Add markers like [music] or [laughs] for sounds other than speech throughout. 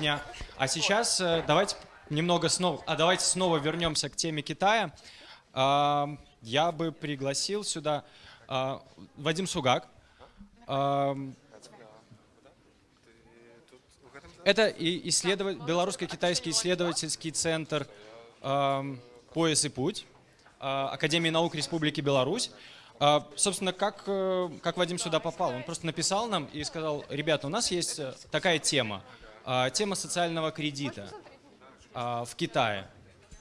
дня. А сейчас э, давайте немного снова, а давайте снова вернемся к теме Китая. А, Я бы пригласил сюда а, Вадим Сугак. А, Это исследователь, белорусско-китайский исследовательский центр «Пояс и путь» Академии наук Республики Беларусь. Собственно, как, э, как Вадим сюда попал? Он просто написал нам и сказал, ребята, у нас есть э, такая тема, тема социального кредита а, в Китае.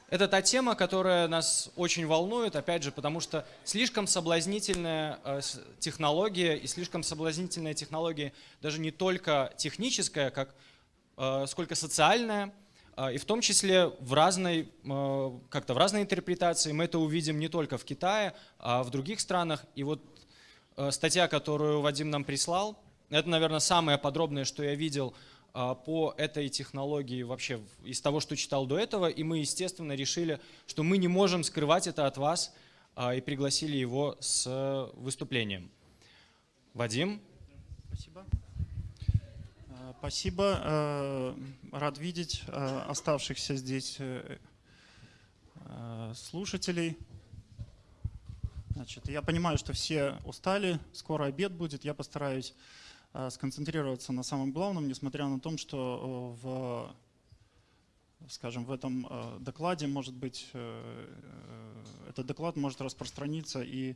Это та тема, которая нас очень волнует, опять же, потому что слишком соблазнительная с- технология, и слишком соблазнительная технология даже не только техническая, как, сколько социальная, а, и в том числе в разной, как-то в разной интерпретации. Мы это увидим не только в Китае, а в других странах. И вот статья, которую Вадим нам прислал, это, наверное, самое подробное, что я видел а, по этой технологии вообще из того, что читал до этого. И мы, естественно, решили, что мы не можем скрывать это от вас а, и пригласили его с выступлением. Вадим? Спасибо. Э, Спасибо. Э, Рад видеть э, оставшихся здесь э, слушателей. Значит, я понимаю, что все устали, скоро обед будет. Я постараюсь сконцентрироваться на самом главном, несмотря на то, что э, в скажем, в этом э, докладе, может быть, э, э, этот доклад может распространиться и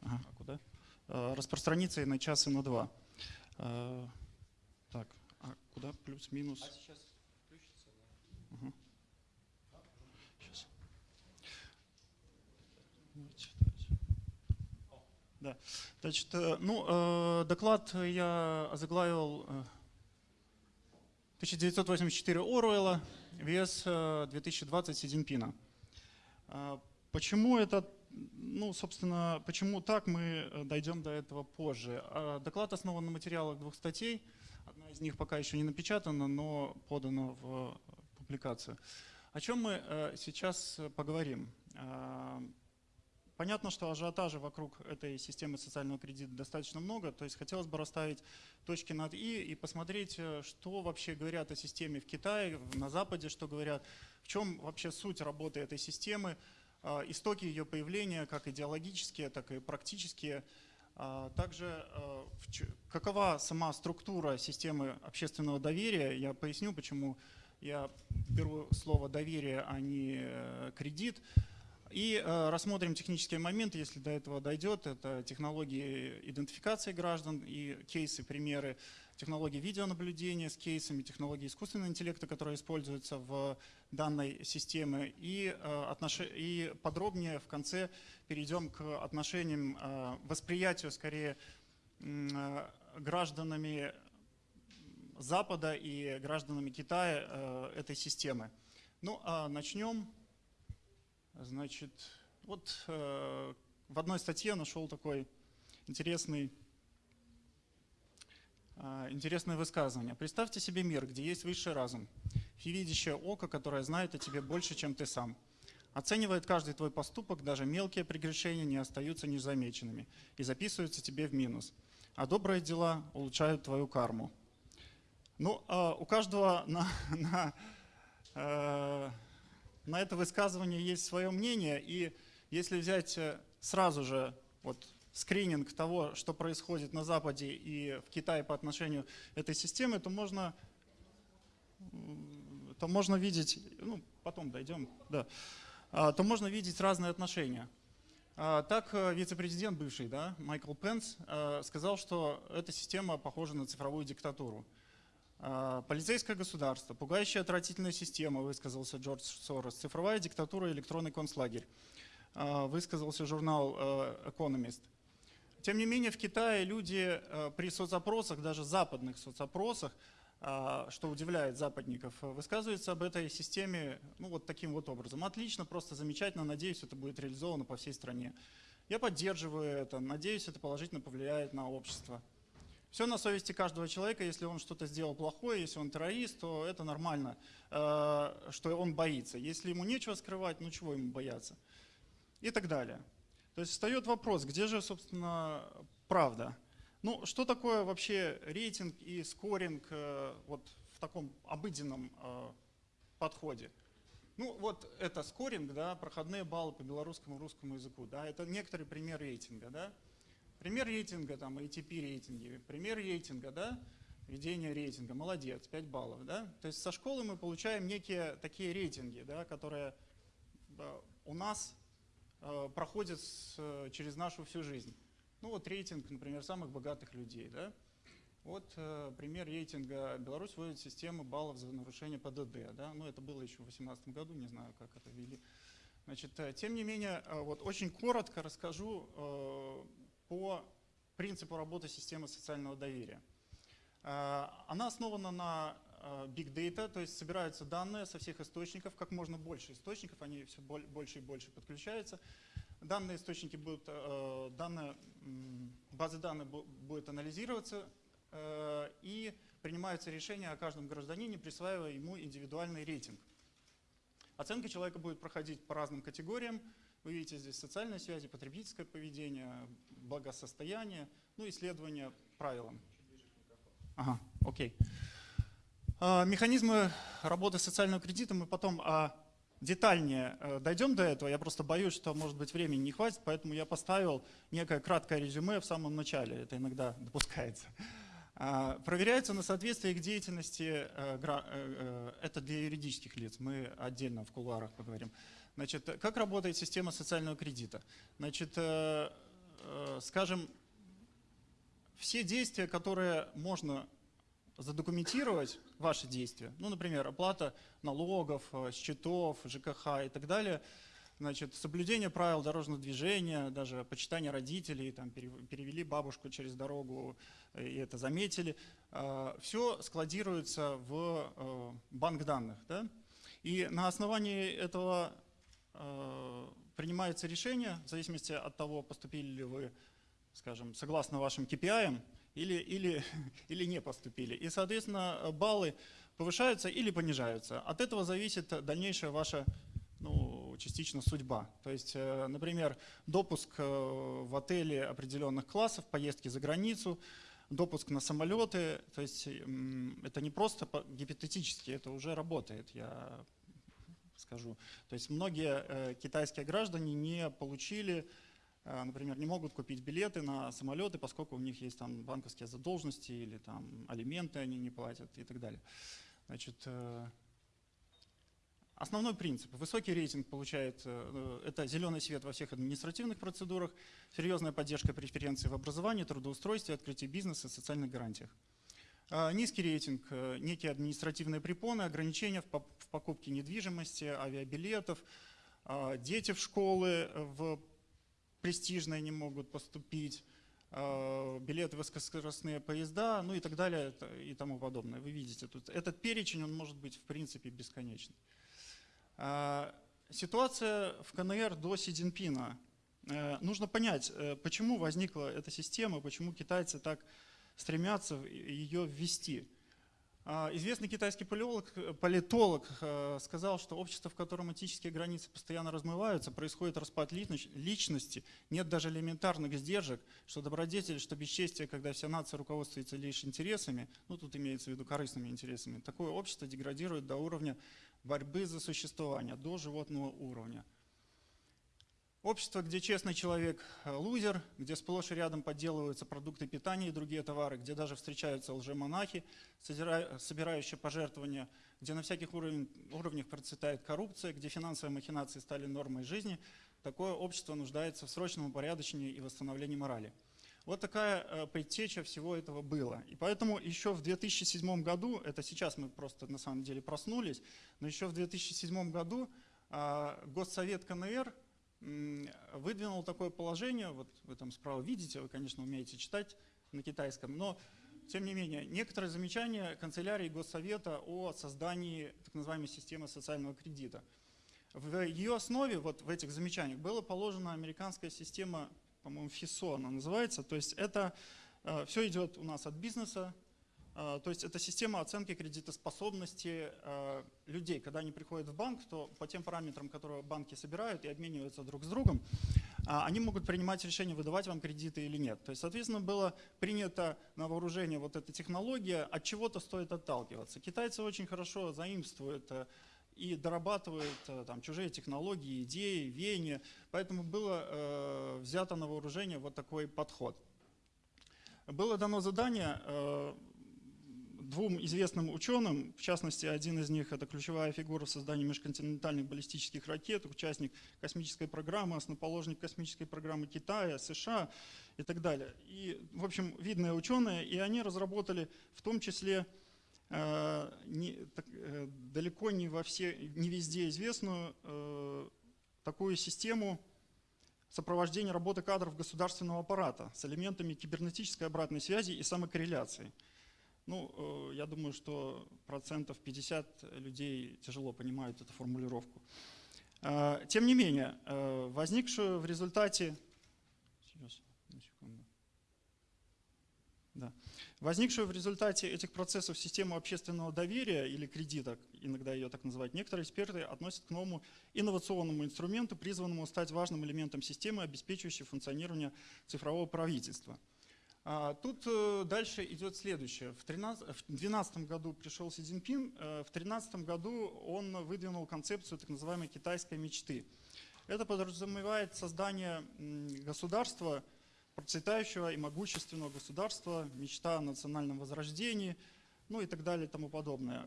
ага, а куда? Э, распространиться и на час, и на два. Э, Так, а куда плюс-минус? Ага. Щас. Давайте, давайте. Да. Значит, э, ну, э, доклад я озаглавил э, 1984 Оруэлла, вес э, 2020 Си Почему это, ну, собственно, почему так, мы э, дойдем до этого позже. Доклад основан на материалах двух статей. Одна из них пока еще не напечатана, но подана в э, публикацию. О чем мы э, сейчас э, поговорим? Понятно, что ажиотажа вокруг этой системы социального кредита достаточно много, то есть хотелось бы расставить точки над «и» и посмотреть, э, что вообще говорят о системе в Китае, на Западе, что говорят, в чем вообще суть работы этой системы, а, истоки ее появления, как идеологические, так и практические. А, Также чё- какова сама структура системы общественного доверия, я поясню, почему я беру слово «доверие», а не э, «кредит». И э, рассмотрим технические моменты, если до этого дойдет. Это технологии идентификации граждан и кейсы, примеры технологии видеонаблюдения с кейсами, технологии искусственного интеллекта, которые используются в данной системе. И, э, и подробнее в конце перейдем к отношениям, э, восприятию скорее гражданами Запада и гражданами Китая этой системы. Ну, а начнем. Значит, вот э, в одной статье нашел такой интересный, э, интересное высказывание. Представьте себе мир, где есть высший разум, всевидящее око, которое знает о тебе больше, чем ты сам. Оценивает каждый твой поступок, даже мелкие прегрешения не остаются незамеченными и записываются тебе в минус. А добрые дела улучшают твою карму. Ну, э, у каждого [laughs] на, на, э, на это высказывание есть свое мнение, и если взять э, сразу же вот скрининг того, что происходит на Западе и в Китае по отношению этой системы, то можно, то можно видеть, ну, потом дойдем, да, а, то можно видеть разные отношения. А, Так э, вице-президент бывший, да, Майкл Пенс, э, сказал, что эта система похожа на цифровую диктатуру. А, Полицейское государство, пугающая отвратительная система, высказался Джордж Сорос. Цифровая диктатура, электронный концлагерь, а, высказался журнал Economist. Тем не менее, в Китае люди при соцопросах, даже западных соцопросах, а, что удивляет западников, высказываются об этой системе ну, вот таким вот образом. Отлично, просто замечательно, надеюсь, это будет реализовано по всей стране. Я поддерживаю это, надеюсь, это положительно повлияет на общество. Все на совести каждого человека, если он что-то сделал плохое, если он террорист, то это нормально, э, что он боится. Если ему нечего скрывать, ну чего ему бояться? И так далее. То есть встает вопрос, где же, собственно, правда? Ну, что такое вообще рейтинг и скоринг э, вот, в таком обыденном э, подходе. Ну вот это скоринг, да, проходные баллы по белорусскому русскому языку, да, это некоторый пример рейтинга, да. Пример рейтинга, там, ATP рейтинги, пример рейтинга, да, ведение рейтинга, молодец, 5 баллов, да. То есть со школы мы получаем некие такие рейтинги, да, которые э, у нас э, проходят с, через нашу всю жизнь. Ну вот рейтинг, например, самых богатых людей, да. Вот э, пример рейтинга. Беларусь вводит систему баллов за нарушение ПДД. Да? Ну, это было еще в 2018 году, не знаю, как это ввели. Значит, э, тем не менее, э, вот очень коротко расскажу э, по принципу работы системы социального доверия. Э, она основана на э, Big Data, то есть собираются данные со всех источников, как можно больше источников, они все больше и больше подключаются. Данные источники будут, э, данные, базы данных будут анализироваться, и принимаются решения о каждом гражданине, присваивая ему индивидуальный рейтинг. Оценка человека будет проходить по разным категориям. Вы видите здесь социальные связи, потребительское поведение, благосостояние, ну, исследование правилам. Ага, окей. А, механизмы работы социального кредита мы потом а, детальнее э, дойдем до этого. Я просто боюсь, что, может быть, времени не хватит, поэтому я поставил некое краткое резюме в самом начале. Это иногда допускается. А, проверяется на соответствие к деятельности, э, э, это для юридических лиц, мы отдельно в кулуарах поговорим. Значит, как работает система социального кредита? Значит, скажем, все действия, которые можно задокументировать, ваши действия, ну, например, оплата налогов, счетов, ЖКХ и так далее – Значит, соблюдение правил дорожного движения, даже почитание родителей, там, перевели бабушку через дорогу э, и это заметили. Все складируется в э, банк данных. Да? И на основании этого э, принимается решение, в зависимости от того, поступили ли вы, скажем, согласно вашим KPI, или, или, [laughs] или не поступили. И, соответственно, баллы повышаются или понижаются. От этого зависит дальнейшая ваша ну, частично судьба. То есть, э, например, допуск э, в отеле определенных классов, поездки за границу, допуск на самолеты, то есть это не просто гипотетически, это уже работает, я скажу. То есть многие э, китайские граждане не получили, например, не могут купить билеты на самолеты, поскольку у них есть там банковские задолженности или там алименты они не платят и так далее. Значит, Основной принцип. Высокий рейтинг получает, э, это зеленый свет во всех административных процедурах, серьезная поддержка преференций в образовании, трудоустройстве, открытии бизнеса, социальных гарантиях. А, низкий рейтинг, э, некие административные препоны, ограничения в покупке недвижимости, авиабилетов, а, дети в школы в престижные не могут поступить, а, билеты в высокоскоростные поезда, ну и так далее и тому подобное. Вы видите, тут этот перечень, он может быть в принципе бесконечный. Ситуация в КНР до Си Цзиньпина. Э, нужно понять, э, почему возникла эта система, почему китайцы так стремятся ее ввести. А, известный китайский политолог, политолог э, сказал, что общество, в котором этические границы постоянно размываются, происходит распад личности, нет даже элементарных сдержек, что добродетель, что бесчестие, когда вся нация руководствуется лишь интересами, ну тут имеется в виду корыстными интересами, такое общество деградирует до уровня борьбы за существование до животного уровня. Общество, где честный человек э, лузер, где сплошь и рядом подделываются продукты питания и другие товары, где даже встречаются лжемонахи, собирающие пожертвования, где на всяких уровнях процветает коррупция, где финансовые махинации стали нормой жизни, такое общество нуждается в срочном упорядочении и восстановлении морали. Вот такая э, предтеча всего этого было. И поэтому еще в 2007 году, это сейчас мы просто на самом деле проснулись, но еще в 2007 году э, Госсовет КНР выдвинул такое положение, вот вы там справа видите, вы, конечно, умеете читать на китайском, но тем не менее, некоторые замечания канцелярии Госсовета о создании так называемой системы социального кредита. В ее основе, вот в этих замечаниях, была положена американская система по-моему, FISO она называется. То есть это э, все идет у нас от бизнеса, то есть это система оценки кредитоспособности э, людей. Когда они приходят в банк, то по тем параметрам, которые банки собирают и обмениваются друг с другом, а, они могут принимать решение, выдавать вам кредиты или нет. То есть, соответственно, было принято на вооружение вот эта технология, от чего-то стоит отталкиваться. Китайцы очень хорошо заимствуют э, и дорабатывают э, там, чужие технологии, идеи, веяния. Поэтому было э, взято на вооружение вот такой подход. Было дано задание э, двум известным ученым, в частности, один из них – это ключевая фигура в создании межконтинентальных баллистических ракет, участник космической программы, основоположник космической программы Китая, США и так далее. И, в общем, видные ученые, и они разработали в том числе э, не, так, э, далеко не, во все, не везде известную э, такую систему сопровождения работы кадров государственного аппарата с элементами кибернетической обратной связи и самокорреляции – ну, э, я думаю, что процентов 50 людей тяжело понимают эту формулировку. Э, тем не менее, э, возникшую в результате... Да. Возникшую в результате этих процессов систему общественного доверия или кредита, иногда ее так называют, некоторые эксперты относят к новому инновационному инструменту, призванному стать важным элементом системы, обеспечивающей функционирование цифрового правительства – тут э, дальше идет следующее. В 2012 году пришел Си Цзиньпин, э, в 2013 году он выдвинул концепцию так называемой китайской мечты. Это подразумевает создание государства, процветающего и могущественного государства, мечта о национальном возрождении, ну и так далее и тому подобное.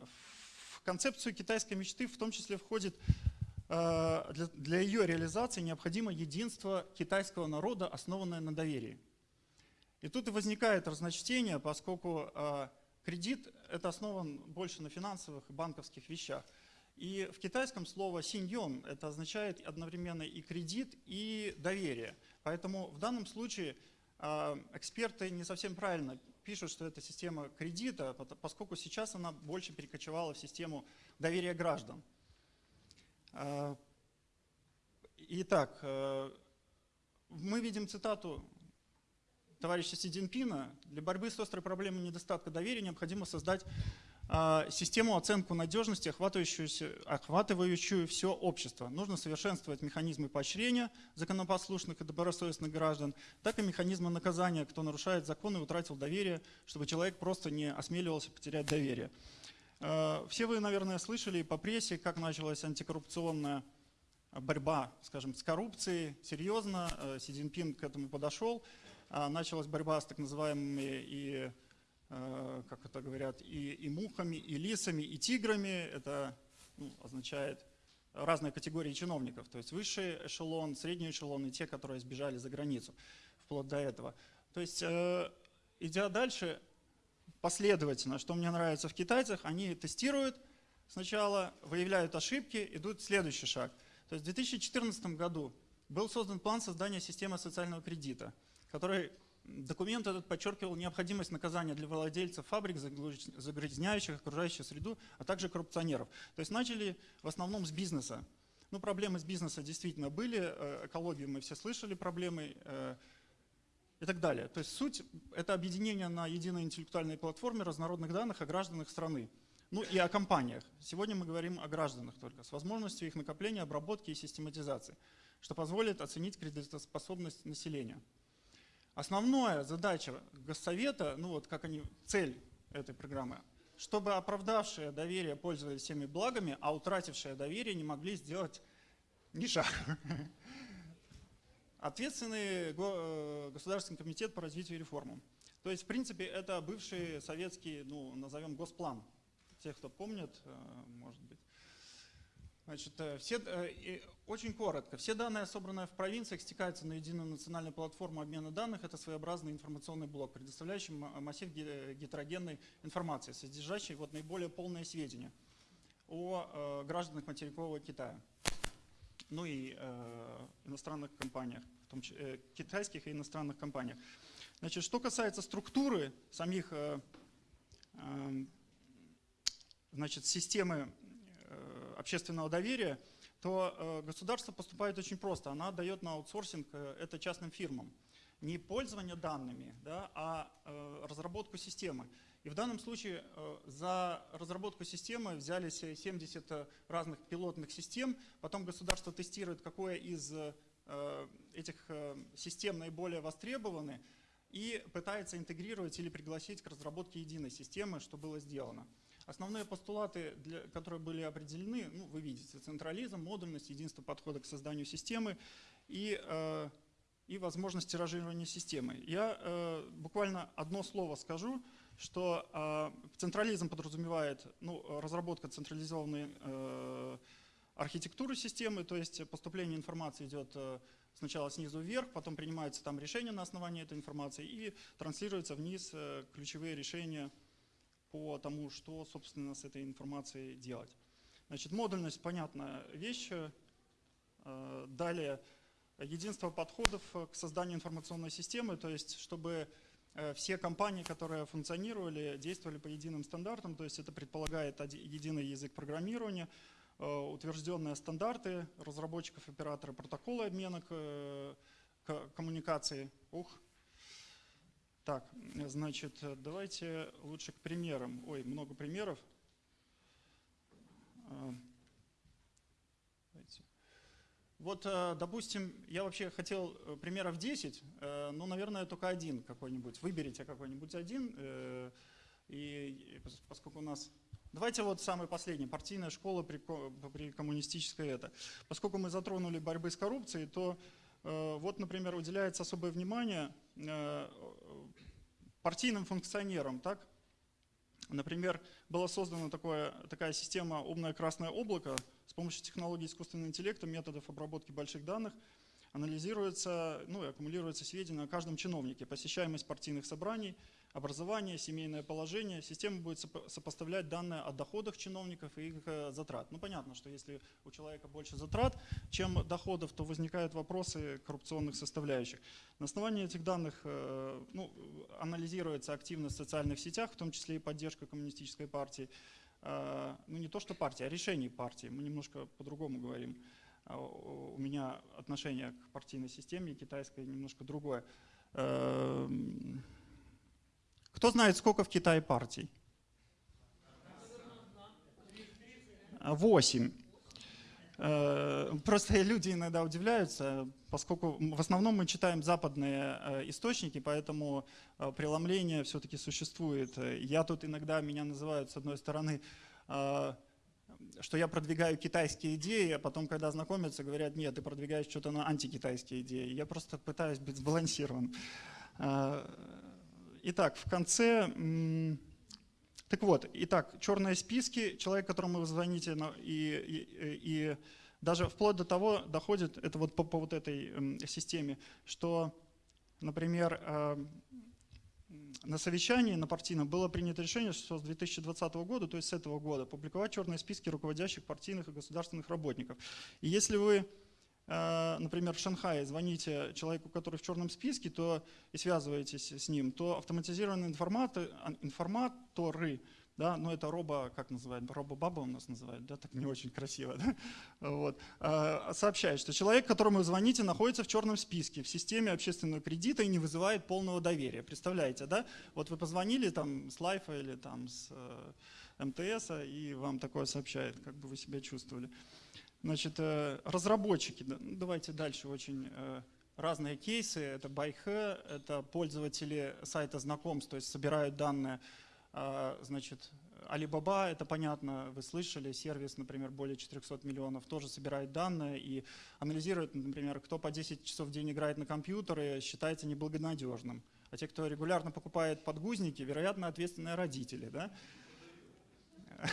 В концепцию китайской мечты в том числе входит э, для ее реализации необходимо единство китайского народа, основанное на доверии. И тут и возникает разночтение, поскольку э, кредит это основан больше на финансовых и банковских вещах. И в китайском слово синьон это означает одновременно и кредит, и доверие. Поэтому в данном случае э, эксперты не совсем правильно пишут, что это система кредита, поскольку сейчас она больше перекочевала в систему доверия граждан. Э, итак, э, мы видим цитату товарища Си Цзиньпина, для борьбы с острой проблемой недостатка доверия необходимо создать э, систему оценку надежности, охватывающую, все общество. Нужно совершенствовать механизмы поощрения законопослушных и добросовестных граждан, так и механизмы наказания, кто нарушает законы и утратил доверие, чтобы человек просто не осмеливался потерять доверие. Э, все вы, наверное, слышали по прессе, как началась антикоррупционная борьба, скажем, с коррупцией. Серьезно, э, Си Цзиньпин к этому подошел. А, началась борьба с так называемыми и, э, как это говорят, и, и мухами, и лисами, и тиграми. Это ну, означает разные категории чиновников, то есть высший эшелон, средний эшелон и те, которые сбежали за границу, вплоть до этого. То есть, э, идя дальше, последовательно, что мне нравится в китайцах, они тестируют сначала, выявляют ошибки, идут следующий шаг. То есть в 2014 году был создан план создания системы социального кредита – который документ этот подчеркивал необходимость наказания для владельцев фабрик, загрязняющих окружающую среду, а также коррупционеров. То есть начали в основном с бизнеса. Ну, проблемы с бизнеса действительно были, э, экологию мы все слышали, проблемы э, и так далее. То есть суть – это объединение на единой интеллектуальной платформе разнородных данных о гражданах страны. Ну и о компаниях. Сегодня мы говорим о гражданах только, с возможностью их накопления, обработки и систематизации, что позволит оценить кредитоспособность населения. Основная задача Госсовета, ну вот как они, цель этой программы, чтобы оправдавшие доверие пользовались всеми благами, а утратившие доверие не могли сделать ни шаг. Ответственный э, Государственный комитет по развитию и реформам. То есть, в принципе, это бывший советский, ну, назовем, госплан. Те, кто помнит, э, может быть. Значит, э, все, э, очень коротко. Все данные, собранные в провинциях, стекаются на единую национальную платформу обмена данных. Это своеобразный информационный блок, предоставляющий массив гетерогенной информации, содержащий вот наиболее полные сведения о э, гражданах материкового Китая. Ну и э, иностранных компаниях, в том числе, э, китайских и иностранных компаниях. Значит, что касается структуры самих э, э, значит, системы общественного доверия, то э, государство поступает очень просто. Она дает на аутсорсинг э, это частным фирмам. Не пользование данными, да, а э, разработку системы. И в данном случае за разработку системы взялись 70 разных пилотных систем, потом государство тестирует, какое из этих систем наиболее востребованы и пытается интегрировать или пригласить к разработке единой системы, что было сделано. Основные постулаты, для, которые были определены, ну, вы видите, централизм, модульность, единство подхода к созданию системы и, э, и возможность тиражирования системы. Я э, буквально одно слово скажу, что э, централизм подразумевает ну, разработка централизованной э, архитектуры системы, то есть поступление информации идет э, сначала снизу вверх, потом принимаются там решения на основании этой информации и транслируются вниз э, ключевые решения по тому, что, собственно, с этой информацией делать. Значит, модульность – понятная вещь. Э, далее, единство подходов к созданию информационной системы, то есть, чтобы э, все компании, которые функционировали, действовали по единым стандартам, то есть это предполагает единый язык программирования, э, утвержденные стандарты разработчиков, оператора, протоколы обмена коммуникации. Ух, так, значит, давайте лучше к примерам. Ой, много примеров. А, вот, э, допустим, я вообще хотел э, примеров 10, э, но, наверное, только один какой-нибудь. Выберите какой-нибудь один. И поскольку у нас... Давайте вот самый последний, партийная школа при, при коммунистической это. Поскольку мы затронули борьбы с коррупцией, то вот, например, уделяется особое внимание партийным функционерам. Так? Например, была создана такое, такая система «Умное красное облако» с помощью технологий искусственного интеллекта, методов обработки больших данных – анализируется, ну и аккумулируется сведения о каждом чиновнике, посещаемость партийных собраний, образование, семейное положение. Система будет сопоставлять данные о доходах чиновников и их э, затрат. Ну понятно, что если у человека больше затрат, чем доходов, то возникают вопросы коррупционных составляющих. На основании этих данных э, ну, анализируется активность в социальных сетях, в том числе и поддержка коммунистической партии. Э, ну не то, что партия, а решений партии. Мы немножко по-другому говорим. А, у меня отношение к партийной системе китайской немножко другое. Эм, кто знает, сколько в Китае партий? Восемь. Э, просто [laughs] люди иногда удивляются, поскольку в основном мы читаем западные э, источники, поэтому э, преломление все-таки существует. Я тут иногда, меня называют с одной стороны что я продвигаю китайские идеи, а потом, когда знакомятся, говорят, нет, ты продвигаешь что-то на антикитайские идеи. Я просто пытаюсь быть сбалансирован. А, итак, в конце... Так вот, итак, черные списки, человек, которому вы звоните, и, и, и даже вплоть до того доходит, это вот по, по вот этой системе, что, например, а, на совещании на партийном было принято решение, что с 2020 года, то есть с этого года, публиковать черные списки руководящих партийных и государственных работников. И если вы, э, например, в Шанхае звоните человеку, который в черном списке, то и связываетесь с ним, то автоматизированные информаторы, информаторы да, но это робо, как называют, робо-баба у нас называют, да, так не очень красиво, да, вот, а, сообщает, что человек, которому вы звоните, находится в черном списке в системе общественного кредита и не вызывает полного доверия. Представляете, да? Вот вы позвонили там с Лайфа или там с э, МТС, и вам такое сообщает, как бы вы себя чувствовали. Значит, э, разработчики, ну, давайте дальше, очень э, разные кейсы, это байхэ, это пользователи сайта знакомств, то есть собирают данные значит, Alibaba, это понятно, вы слышали, сервис, например, более 400 миллионов, тоже собирает данные и анализирует, например, кто по 10 часов в день играет на компьютере, считается неблагонадежным. А те, кто регулярно покупает подгузники, вероятно, ответственные родители. Да? [laughs]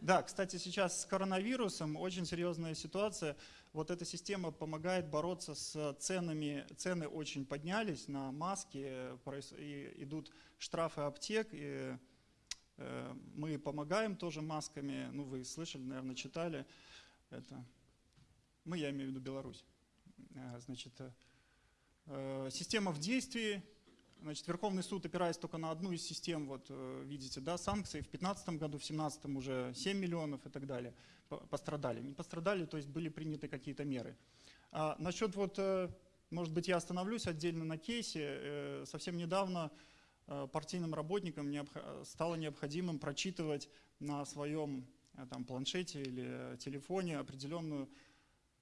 Да, кстати, сейчас с коронавирусом очень серьезная ситуация. Вот эта система помогает бороться с ценами. Цены очень поднялись на маски, и идут штрафы аптек. И мы помогаем тоже масками, ну вы слышали, наверное, читали это. Мы, я имею в виду Беларусь. Э, значит, э, система в действии, Значит, Верховный суд, опираясь только на одну из систем, вот видите, да, санкции, в 2015 году, в 2017 уже 7 миллионов и так далее пострадали. Не пострадали, то есть были приняты какие-то меры. А насчет вот, может быть, я остановлюсь отдельно на кейсе. Совсем недавно Э, партийным работникам стало необходимым прочитывать на своем э, там, планшете или телефоне определенную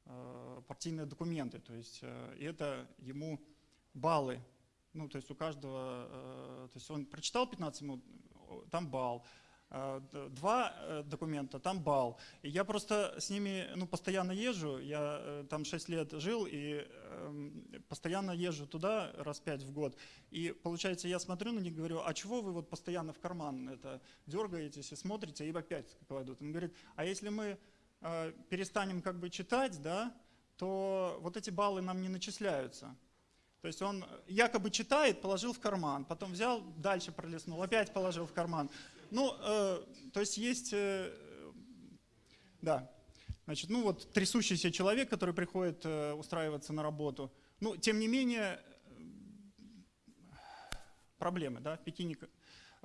э, партийные документы. То есть э, это ему баллы. Ну, то есть у каждого, э, то есть он прочитал 15 минут, там балл. Э, два э, документа, там балл. И я просто с ними ну, постоянно езжу, я э, там 6 лет жил и э, постоянно езжу туда раз 5 в год. И получается, я смотрю на них говорю, а чего вы вот постоянно в карман это дергаетесь и смотрите, и опять кладут. Он говорит, а если мы перестанем как бы читать, да, то вот эти баллы нам не начисляются. То есть он якобы читает, положил в карман, потом взял, дальше пролистнул, опять положил в карман. Ну, э, то есть есть, э, да, значит, ну вот трясущийся человек, который приходит э, устраиваться на работу. Ну, тем не менее, проблемы, да, Пекине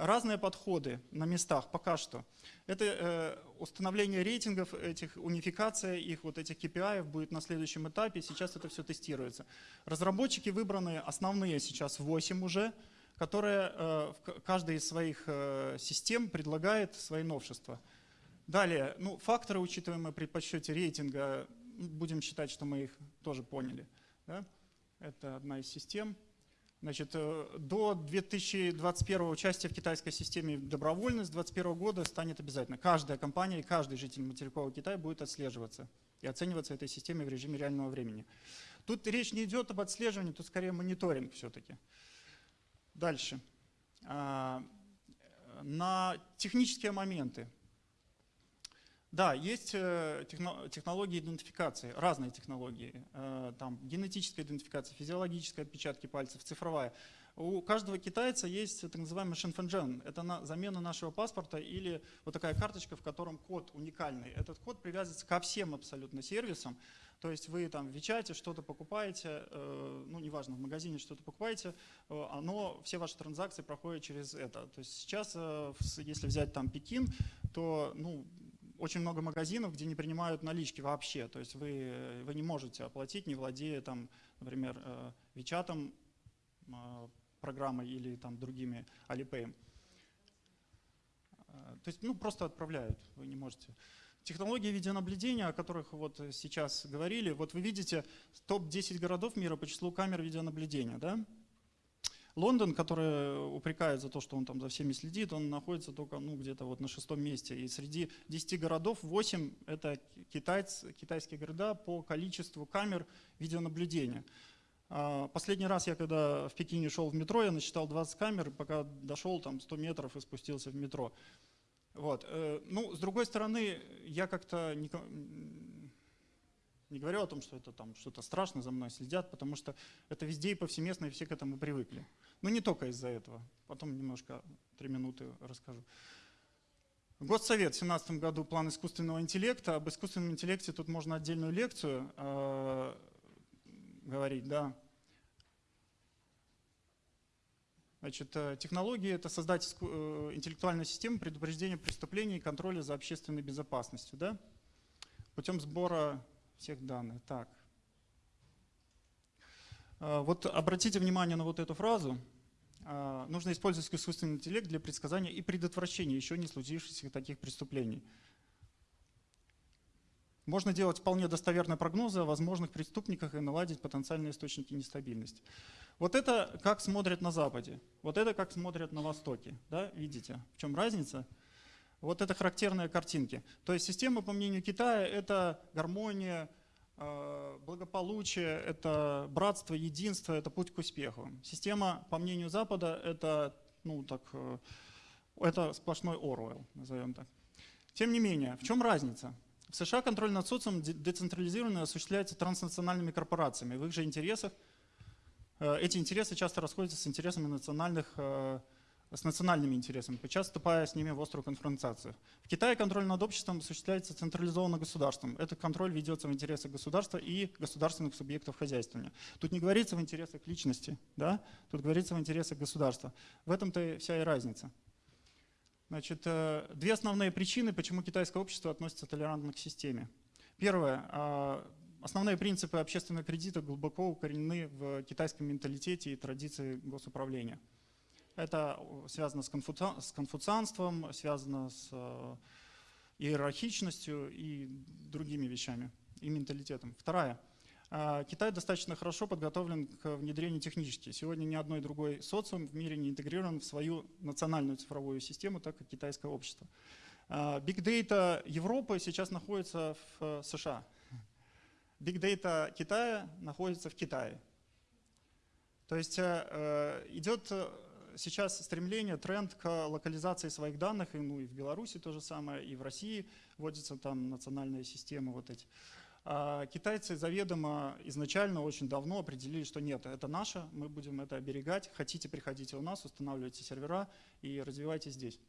разные подходы на местах пока что. Это э, установление рейтингов, этих, унификация их, вот этих KPI будет на следующем этапе. Сейчас это все тестируется. Разработчики выбраны, основные сейчас 8 уже, которые э, в каждой из своих э, систем предлагает свои новшества. Далее, ну, факторы, учитываемые при подсчете рейтинга, будем считать, что мы их тоже поняли. Да? Это одна из систем. Значит, э, до 2021 участия в китайской системе добровольно, с 2021 года станет обязательно. Каждая компания и каждый житель материкового Китая будет отслеживаться и оцениваться этой системой в режиме реального времени. Тут речь не идет об отслеживании, тут скорее мониторинг все-таки. Дальше. А, на технические моменты. Да, есть э, технологии идентификации, разные технологии. Э, там генетическая идентификация, физиологическая отпечатки пальцев, цифровая. У каждого китайца есть так называемый шинфэнджен. Это на замена нашего паспорта или вот такая карточка, в котором код уникальный. Этот код привязывается ко всем абсолютно сервисам. То есть вы там в Вичате что-то покупаете, э, ну неважно, в магазине что-то покупаете, э, оно, все ваши транзакции проходят через это. То есть сейчас, э, если взять там Пекин, то ну, очень много магазинов, где не принимают налички вообще. То есть вы, вы не можете оплатить, не владея там, например, Вичатом, программой или там другими Alipay. То есть ну, просто отправляют, вы не можете. Технологии видеонаблюдения, о которых вот сейчас говорили, вот вы видите топ-10 городов мира по числу камер видеонаблюдения. Да? Лондон, который упрекает за то, что он там за всеми следит, он находится только ну, где-то вот на шестом месте. И среди 10 городов 8 – это китайц, китайские города по количеству камер видеонаблюдения. А, последний раз я когда в Пекине шел в метро, я насчитал 20 камер, пока дошел там 100 метров и спустился в метро. Вот. Э, ну, с другой стороны, я как-то не, не говорю о том, что это там что-то страшно за мной следят, потому что это везде и повсеместно, и все к этому привыкли. Но не только из-за этого. Потом немножко, три минуты расскажу. Госсовет в 2017 году план искусственного интеллекта. Об искусственном интеллекте тут можно отдельную лекцию э, говорить, да. Значит, э, технологии – это создать э, интеллектуальную систему предупреждения преступлений и контроля за общественной безопасностью, да? путем сбора всех данных. Так. Э, вот обратите внимание на вот эту фразу. Нужно использовать искусственный интеллект для предсказания и предотвращения еще не случившихся таких преступлений. Можно делать вполне достоверные прогнозы о возможных преступниках и наладить потенциальные источники нестабильности. Вот это как смотрят на Западе, вот это как смотрят на Востоке. Да? Видите, в чем разница? Вот это характерные картинки. То есть система, по мнению Китая, это гармония, э, благополучие, это братство, единство, это путь к успеху. Система, по мнению Запада, это, ну, так, э, это сплошной Оруэлл, назовем так. Тем не менее, в чем разница? В США контроль над социумом децентрализированно осуществляется транснациональными корпорациями. В их же интересах э, эти интересы часто расходятся с интересами национальных, э, с национальными интересами, подчас вступая с ними в острую конфронтацию. В Китае контроль над обществом осуществляется централизованно государством. Этот контроль ведется в интересах государства и государственных субъектов хозяйствования. Тут не говорится в интересах личности, да? тут говорится в интересах государства. В этом-то вся и разница. Значит, э, две основные причины, почему китайское общество относится толерантно к системе. Первое. А, основные принципы общественного кредита глубоко укоренены в китайском менталитете и традиции госуправления. Это связано с, конфуци... с конфуцианством, связано с э, иерархичностью и другими вещами. и менталитетом. Вторая. А, Китай достаточно хорошо подготовлен к внедрению технически. Сегодня ни одной другой социум в мире не интегрирован в свою национальную цифровую систему, так как китайское общество. Data Европы сейчас находится в э, США. Data Китая находится в Китае. То есть э, э, идет сейчас стремление, тренд к локализации своих данных, и, ну, и в Беларуси то же самое, и в России вводятся там национальные системы вот эти. А китайцы заведомо изначально очень давно определили, что нет, это наше, мы будем это оберегать, хотите, приходите у нас, устанавливайте сервера и развивайте здесь.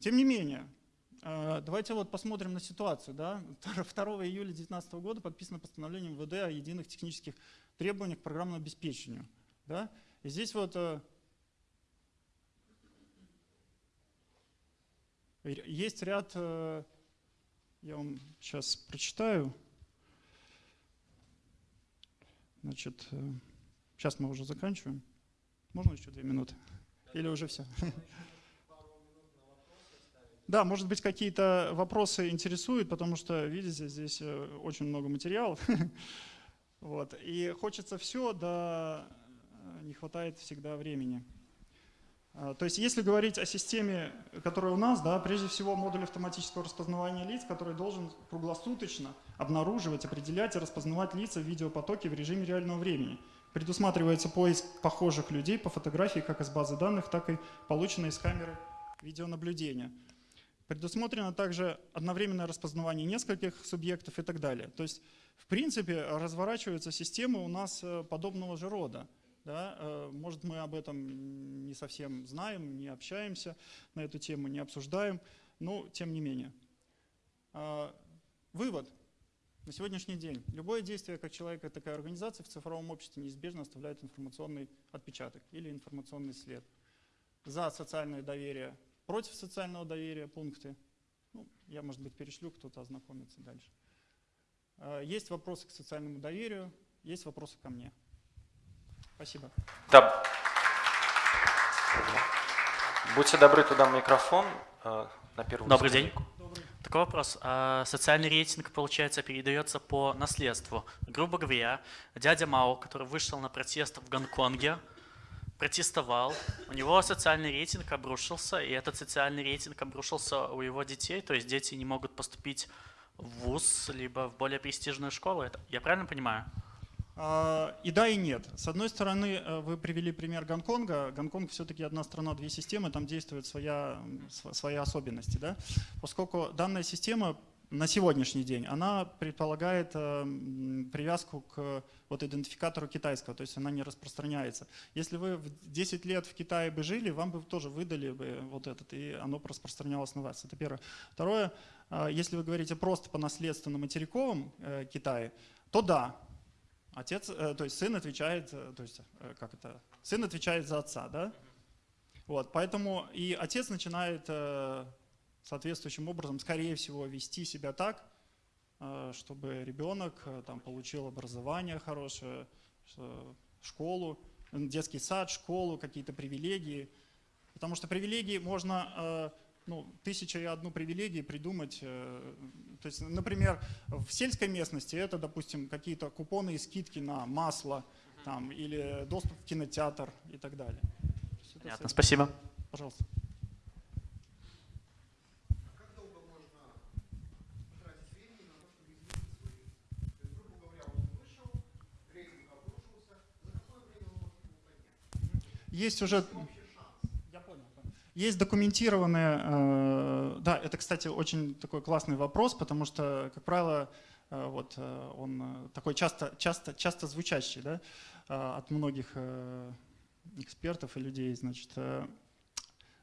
Тем не менее, а, давайте вот посмотрим на ситуацию. Да? [laughs] 2 июля 2019 года подписано постановление МВД о единых технических требованиях к программному обеспечению. Да? И здесь вот э, есть ряд, э, я вам сейчас прочитаю, Значит, сейчас э, мы уже заканчиваем. Можно еще две минуты? Или уже все? Да, может быть, какие-то вопросы интересуют, потому что, видите, здесь э, очень много материалов. [laughs] Вот. И хочется все, да э, не хватает всегда времени. А, то есть если говорить о системе, которая у нас, да, прежде всего модуль автоматического распознавания лиц, который должен круглосуточно обнаруживать, определять и распознавать лица в видеопотоке в режиме реального времени. Предусматривается поиск похожих людей по фотографии как из базы данных, так и полученной из камеры видеонаблюдения. Предусмотрено также одновременное распознавание нескольких субъектов и так далее. То есть, в принципе, разворачивается система у нас э, подобного же рода. Да? Э, может, мы об этом не совсем знаем, не общаемся на эту тему, не обсуждаем, но тем не менее. А, вывод. На сегодняшний день любое действие как человека, так и организации в цифровом обществе неизбежно оставляет информационный отпечаток или информационный след. За социальное доверие, против социального доверия пункты. Ну, я, может быть, перешлю, кто-то ознакомится дальше. А, есть вопросы к социальному доверию, есть вопросы ко мне. Спасибо. Да. Будьте добры, туда микрофон э, на первую Добрый день. Добрый. Такой вопрос. А социальный рейтинг, получается, передается по наследству. Грубо говоря, дядя Мао, который вышел на протест в Гонконге, протестовал, у него социальный рейтинг обрушился, и этот социальный рейтинг обрушился у его детей, то есть дети не могут поступить в ВУЗ, либо в более престижную школу. Это, я правильно понимаю? А, и да, и нет. С одной стороны, э, вы привели пример Гонконга. Гонконг все-таки одна страна, две системы, там действуют своя, свои особенности. Да? Поскольку данная система на сегодняшний день, она предполагает э, привязку к вот идентификатору китайского, то есть она не распространяется. Если вы в 10 лет в Китае бы жили, вам бы тоже выдали бы вот этот, и оно распространялось на вас. Это первое. Второе, э, если вы говорите просто по наследству на материковом Китае, то да, Отец, э, то есть сын отвечает, э, то есть э, как это, сын отвечает за отца, да? Вот, поэтому и отец начинает соответствующим образом, скорее всего, вести себя так, чтобы ребенок там получил образование хорошее, школу, детский сад, школу, какие-то привилегии. Потому что привилегии можно ну, тысяча и одну привилегии придумать. Э, то есть, например, в сельской местности это, допустим, какие-то купоны и скидки на масло там, или доступ в кинотеатр и так далее. Понятно, спасибо. Пожалуйста. Есть уже есть документированные, э, да, это, кстати, очень такой классный вопрос, потому что, как правило, э, вот э, он такой часто, часто, часто звучащий да, от многих экспертов и людей. Значит,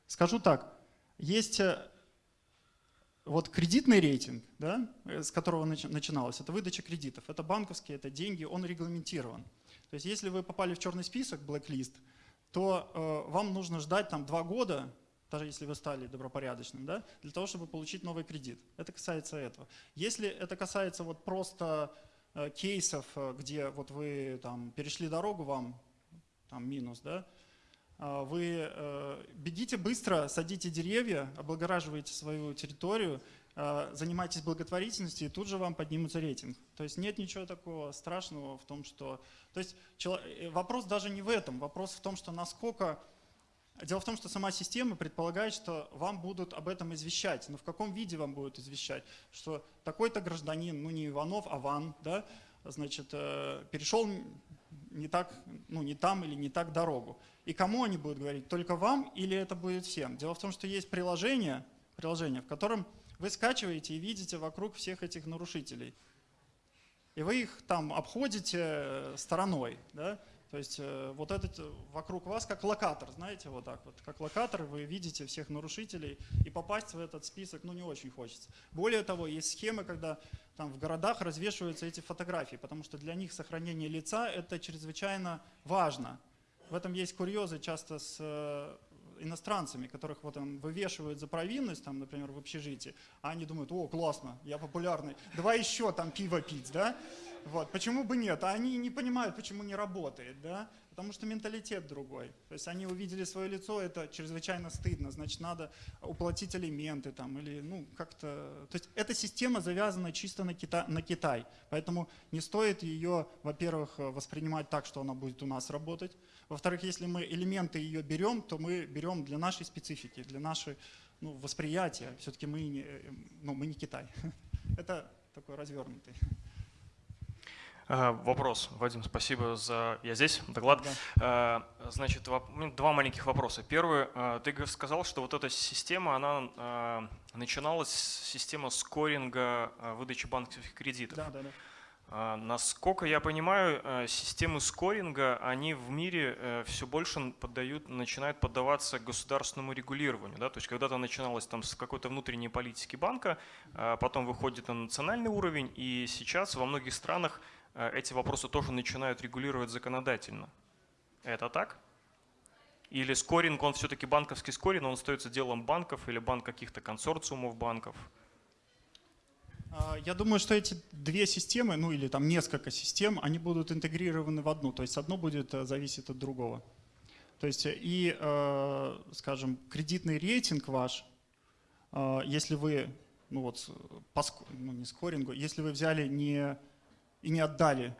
скажу так, есть вот кредитный рейтинг, да, с которого начиналось, это выдача кредитов, это банковские, это деньги, он регламентирован. То есть если вы попали в черный список, blacklist, то э, вам нужно ждать там два года, даже если вы стали добропорядочным, да, для того, чтобы получить новый кредит. Это касается этого. Если это касается вот просто э, кейсов, э, где вот вы там перешли дорогу, вам там минус, да, э, вы э, бегите быстро, садите деревья, облагораживаете свою территорию, э, занимайтесь благотворительностью, и тут же вам поднимется рейтинг. То есть нет ничего такого страшного в том, что... То есть э, вопрос даже не в этом, вопрос в том, что насколько... Дело в том, что сама система предполагает, что вам будут об этом извещать. Но в каком виде вам будут извещать? Что такой-то гражданин, ну не Иванов, а Ван, да, значит, э, перешел не так, ну не там или не так дорогу. И кому они будут говорить? Только вам или это будет всем? Дело в том, что есть приложение, приложение, в котором вы скачиваете и видите вокруг всех этих нарушителей. И вы их там обходите э, стороной, да? То есть э, вот этот э, вокруг вас как локатор, знаете, вот так вот, как локатор вы видите всех нарушителей, и попасть в этот список, ну, не очень хочется. Более того, есть схемы, когда там в городах развешиваются эти фотографии, потому что для них сохранение лица – это чрезвычайно важно. В этом есть курьезы часто с э, иностранцами, которых вот там вывешивают за провинность, там, например, в общежитии, а они думают, о, классно, я популярный, давай еще там пиво пить, да? Вот, почему бы нет? А они не понимают, почему не работает, да? Потому что менталитет другой. То есть они увидели свое лицо, это чрезвычайно стыдно, значит, надо уплатить алименты там или, ну, как-то... То есть эта система завязана чисто на, Кита... на Китай, поэтому не стоит ее, во-первых, воспринимать так, что она будет у нас работать. Во-вторых, если мы элементы ее берем, то мы берем для нашей специфики, для нашей ну, восприятия. Все-таки мы не, ну, мы не Китай. [laughs] Это такой развернутый. А, Вопрос, Вадим, спасибо за... Я здесь, доклад. А, Значит, воп- ну, два маленьких вопроса. Первый, а, ты сказал, что вот эта система, она начиналась с системы скоринга выдачи банковских кредитов. Да, да, да. Насколько я понимаю, э, системы скоринга, они в мире все больше поддают, начинают поддаваться государственному регулированию. Да? То есть когда-то начиналось там с какой-то внутренней политики банка, потом выходит на национальный уровень, и сейчас во многих странах э, эти вопросы тоже начинают регулировать законодательно. Это так? Или скоринг, он все-таки банковский скоринг, он остается делом банков или банк каких-то консорциумов банков? А, Я думаю, что эти две системы, ну или там несколько систем, они будут интегрированы в одну. То есть одно будет э, зависеть от другого. То есть э, и, э, скажем, кредитный рейтинг ваш, э, если вы, ну вот, по, ну не скорингу, если вы взяли не, и не отдали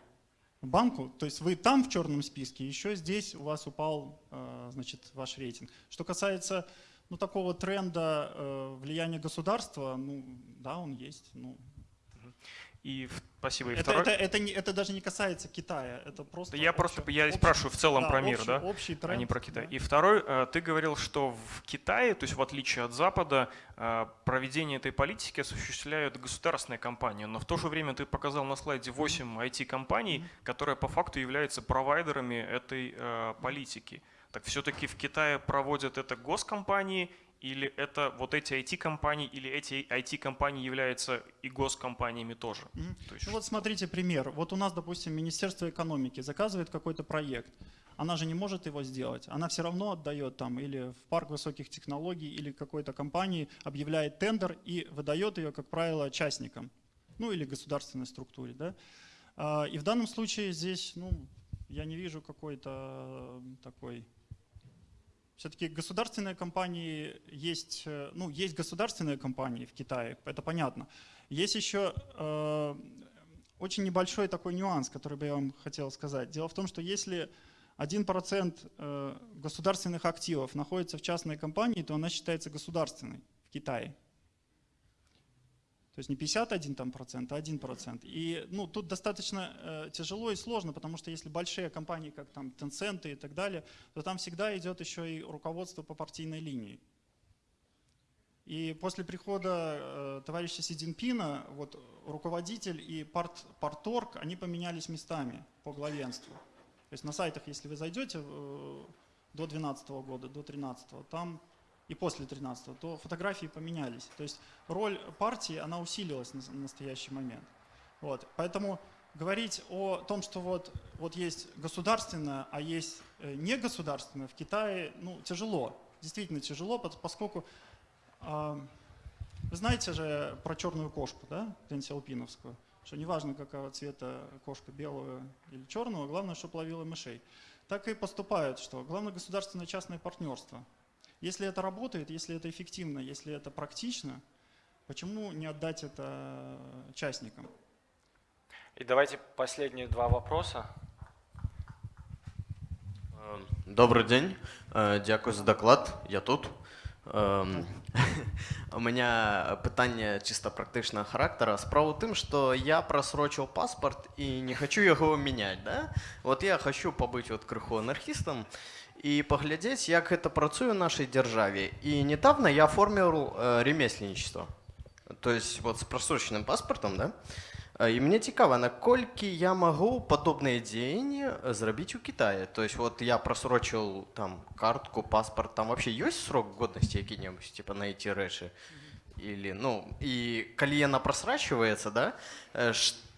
банку, то есть вы там в черном списке, еще здесь у вас упал, э, значит, ваш рейтинг. Что касается ну, такого тренда э, влияния государства, ну, да, он есть. Ну, И спасибо. И это, второй... это, это, не, это даже не касается Китая, это просто... Я просто я общий- спрашиваю в целом да, про мир, общий- да, Общий а тренд. не про Китай. да. И второй, э, ты говорил, что в Китае, то есть в отличие от Запада, э, проведение этой политики осуществляют государственные компании, но в то же время ты показал на слайде 8 IT-компаний, которые по факту являются провайдерами этой э, политики. Так все-таки в Китае проводят это госкомпании или это вот эти IT-компании, или эти IT-компании являются и госкомпаниями тоже? Мгм. То есть Ну вот смотрите пример. Вот у нас, допустим, Министерство экономики заказывает какой-то проект. Она же не может его сделать. Она все равно отдает там или в парк высоких технологий, или какой-то компании объявляет тендер и выдает ее, как правило, частникам. Ну или государственной структуре. Да? А, И в данном случае здесь, ну, я не вижу какой-то э, такой все-таки государственные компании есть, э, ну, есть государственные компании в Китае, это понятно. Есть еще э, очень небольшой такой нюанс, который бы я вам хотел сказать. Дело в том, что если 1% э, государственных активов находится в частной компании, то она считается государственной в Китае. То есть не 51 там процент, а 1 процент. И ну, тут достаточно э, тяжело и сложно, потому что если большие компании, как там Tencent и так далее, то там всегда идет еще и руководство по партийной линии. И после прихода э, товарища Си Цзиньпина, вот руководитель и парт, парторг, они поменялись местами по главенству. То есть на сайтах, если вы зайдете э, до 2012 года, до 2013, там и после 13 то фотографии поменялись. То есть роль партии, она усилилась на на настоящий момент. Вот. Поэтому говорить о том, что вот, вот есть государственное, а есть э, негосударственное в Китае, ну, тяжело. Действительно тяжело, пос- поскольку а, вы знаете же про черную кошку, да, Дэн Сяопиновскую, что неважно, какого цвета кошка, белого или черного, главное, чтобы ловила мышей. Так и поступают, что главное государственное частное партнерство. Если это работает, если это эффективно, если это практично, Почему не отдать это частникам? И давайте последние два вопроса. Е, Добрий день, Е, дякую за доклад. Я тут. Ем, [laughs] У меня питання чисто практичного характера. Справа в тим, що я просрочив паспорт і не хочу його міняти. Да? От я хочу побути от криху анархістом і поглядеть, як це працює в нашій державі. І недавно я оформив е, ремесленничество. Тобто, от з просроченим паспортом, да? Е, І мені цікаво, наскільки я можу подобні дії зробити у Китаї. Тобто, от я просрочив там картку, паспорт, там вообще є срок годності який-небудь, типа на ці речі? Или, ну, і коли вона просрачується, да, е,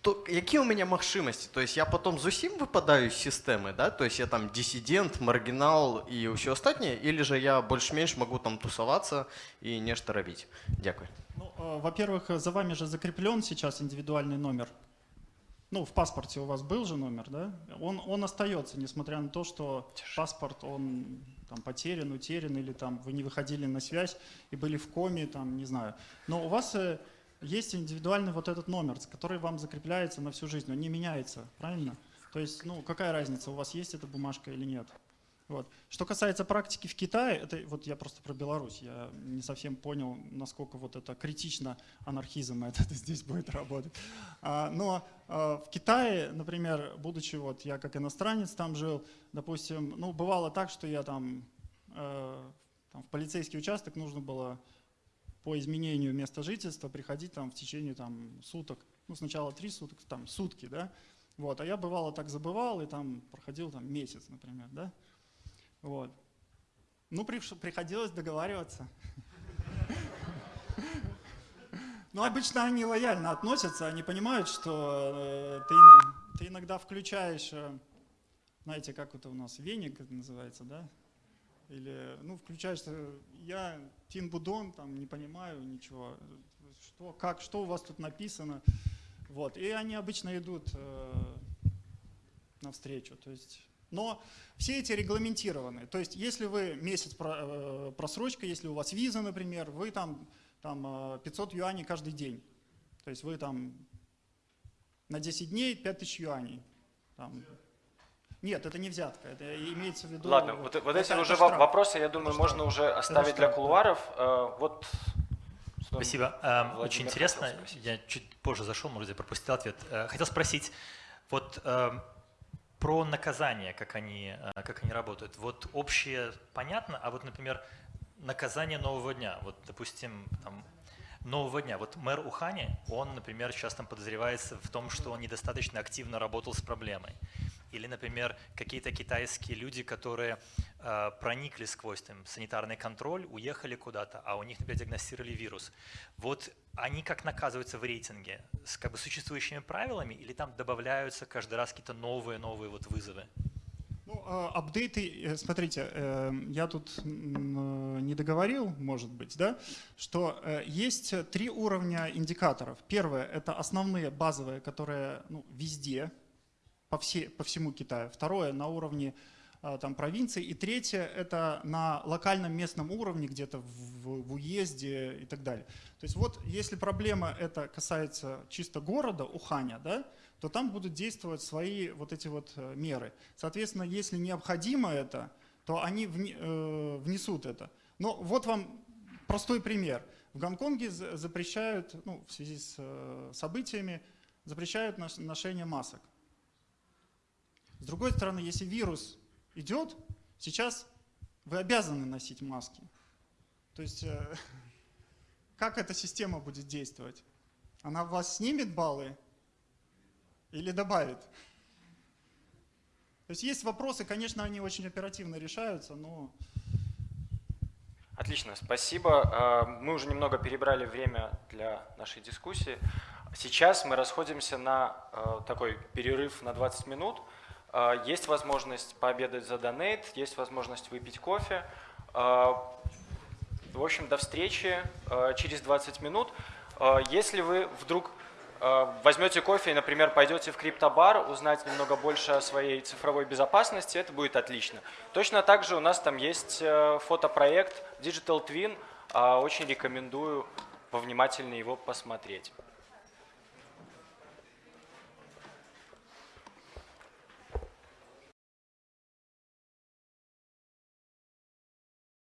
що, які у мене можливості? Тобто я потім зовсім випадаю з системи, да? Тобто я там дисидент, маргінал і все остальне, или же я більш-менш можу там тусуватися і нечто робити? Дякую. Ну, э, во-первых, за вами же закреплен сейчас индивидуальный номер. Ну, в паспорте у вас был же номер, да? Он, он остается, несмотря на то, что паспорт, он там потерян, утерян, или там вы не выходили на связь и были в коме, там, не знаю. Но у вас э, есть индивидуальный вот этот номер, который вам закрепляется на всю жизнь, он не меняется, правильно? То есть, ну, какая разница, у вас есть эта бумажка или нет? Вот. Что касается практики в Китае, это вот я просто про Беларусь, я не совсем понял, насколько вот это критично анархизм этот [laughs] здесь будет работать. А, но а, в Китае, например, будучи вот я как иностранец там жил, допустим, ну бывало так, что я там, э, там в полицейский участок нужно было по изменению места жительства приходить там в течение там суток, ну сначала три суток, там сутки, да, вот, а я бывало так забывал и там проходил там месяц, например, да, вот. Ну, приходилось договариваться. Ну, обычно они лояльно относятся, они понимают, что э, ты, ты иногда включаешь, э, знаете, как это у нас, веник называется, да? Или, ну, включаешь, э, я Тин Будон, там, не понимаю ничего, что, как, что у вас тут написано, вот, и они обычно идут э, навстречу, то есть, но все эти регламентированы. То есть, если вы месяц э, просрочка, если у вас виза, например, вы там, там э, 500 юаней каждый день. То есть вы там на 10 дней 5000 юаней. Там. Нет, это не взятка, это имеется в виду... Ладно, вот, вот это- эти это уже штраф. во- вопросы, я думаю, Это можно штраф. уже оставить для штраф, да. кулуаров. Э, Вот Спасибо. Эм, Владимир Очень интересно. Я чуть позже зашел, может, я пропустил ответ. Э, Хотел спросить вот эм, про наказание, как они, э, как они работают. Вот общее понятно, а вот, например, наказание нового дня. Вот, допустим, там, нового дня. Вот мэр Ухани, он, например, сейчас там подозревается в том, что он недостаточно активно работал с проблемой. Или, например, какие-то китайские люди, которые э, проникли сквозь там, санитарный контроль, уехали куда-то, а у них, например, диагностировали вирус. Вот они как наказываются в рейтинге? С как бы существующими правилами или там добавляются каждый раз какие-то новые-новые вот вызовы? Ну, а, апдейты, э, смотрите, э, я тут э, не договорил, может быть, да, что есть три уровня индикаторов. Первое – это основные базовые, которые ну, везде, по, все, по всему Китаю. Второе – на уровне а, там, провинции. И третье – это на локальном местном уровне, где-то в, в уезде и так далее. То есть вот если проблема это касается чисто города, Уханя, да, то там будут действовать свои вот эти вот э, меры. Соответственно, если необходимо это, то они э, внесут это. Но вот вам простой пример. В Гонконге за- запрещают, ну, в связи с э, событиями, запрещают ношение масок. С другой стороны, если вирус идет, сейчас вы обязаны носить маски. То есть э, [laughs] как эта система будет действовать? Она в вас снимет баллы или добавит? То есть есть вопросы, конечно, они очень оперативно решаются, но Отлично, спасибо. Э, Мы уже немного перебрали время для нашей дискуссии. Сейчас мы расходимся на э, такой перерыв на 20 минут. Э, Есть возможность пообедать за донейт, есть возможность выпить кофе. Э, В общем, до встречи э, через 20 минут. Если вы вдруг возьмете кофе и, например, пойдете в криптобар, узнать немного больше о своей цифровой безопасности, это будет отлично. Точно так же у нас там есть э, фотопроект Digital Twin. Очень рекомендую повнимательнее его посмотреть.